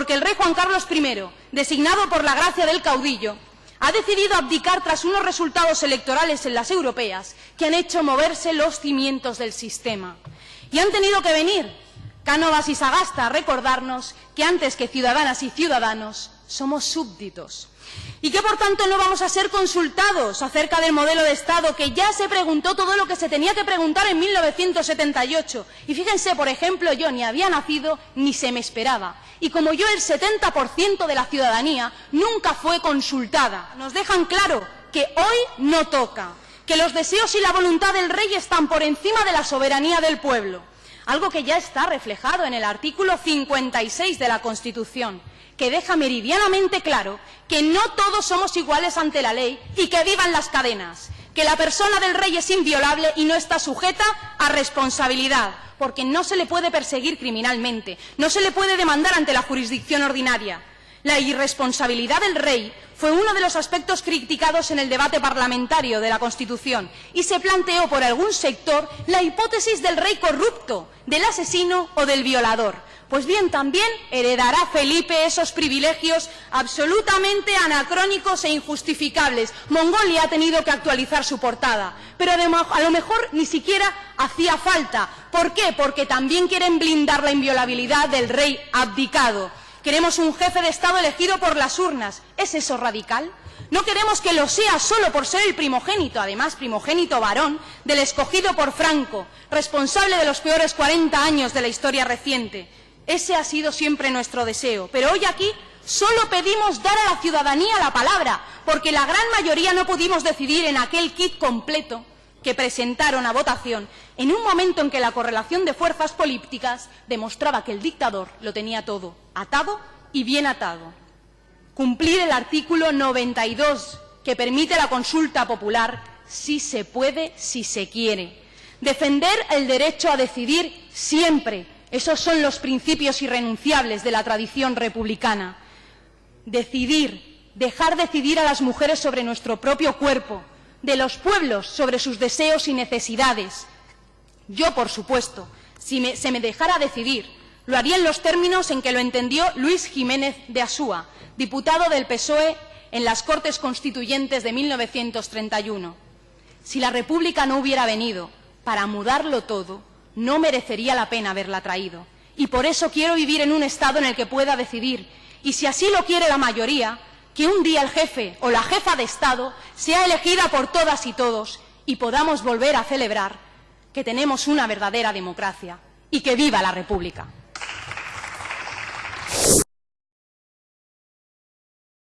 porque el rey Juan Carlos I, designado por la gracia del caudillo, ha decidido abdicar tras unos resultados electorales en las europeas que han hecho moverse los cimientos del sistema. Y han tenido que venir Cánovas y Sagasta recordarnos que antes que ciudadanas y ciudadanos somos súbditos y que por tanto no vamos a ser consultados acerca del modelo de Estado que ya se preguntó todo lo que se tenía que preguntar en 1978. Y fíjense, por ejemplo, yo ni había nacido ni se me esperaba. Y como yo, el 70% de la ciudadanía nunca fue consultada. Nos dejan claro que hoy no toca, que los deseos y la voluntad del rey están por encima de la soberanía del pueblo. Algo que ya está reflejado en el artículo 56 de la Constitución que deja meridianamente claro que no todos somos iguales ante la ley y que vivan las cadenas, que la persona del rey es inviolable y no está sujeta a responsabilidad, porque no se le puede perseguir criminalmente, no se le puede demandar ante la jurisdicción ordinaria. La irresponsabilidad del rey fue uno de los aspectos criticados en el debate parlamentario de la Constitución y se planteó por algún sector la hipótesis del rey corrupto, del asesino o del violador. Pues bien, también heredará Felipe esos privilegios absolutamente anacrónicos e injustificables. Mongolia ha tenido que actualizar su portada, pero a lo mejor ni siquiera hacía falta. ¿Por qué? Porque también quieren blindar la inviolabilidad del rey abdicado. Queremos un jefe de Estado elegido por las urnas. ¿Es eso radical? No queremos que lo sea solo por ser el primogénito, además primogénito varón, del escogido por Franco, responsable de los peores 40 años de la historia reciente. Ese ha sido siempre nuestro deseo. Pero hoy aquí solo pedimos dar a la ciudadanía la palabra, porque la gran mayoría no pudimos decidir en aquel kit completo que presentaron a votación en un momento en que la correlación de fuerzas políticas demostraba que el dictador lo tenía todo atado y bien atado. Cumplir el artículo 92 que permite la consulta popular si se puede, si se quiere. Defender el derecho a decidir siempre, esos son los principios irrenunciables de la tradición republicana. Decidir, dejar decidir a las mujeres sobre nuestro propio cuerpo, de los pueblos sobre sus deseos y necesidades. Yo, por supuesto, si se me dejara decidir, lo haría en los términos en que lo entendió Luis Jiménez de Asúa, diputado del PSOE en las Cortes Constituyentes de 1931. Si la República no hubiera venido para mudarlo todo, no merecería la pena haberla traído. Y por eso quiero vivir en un Estado en el que pueda decidir. Y si así lo quiere la mayoría, que un día el jefe o la jefa de Estado sea elegida por todas y todos y podamos volver a celebrar que tenemos una verdadera democracia y que viva la República.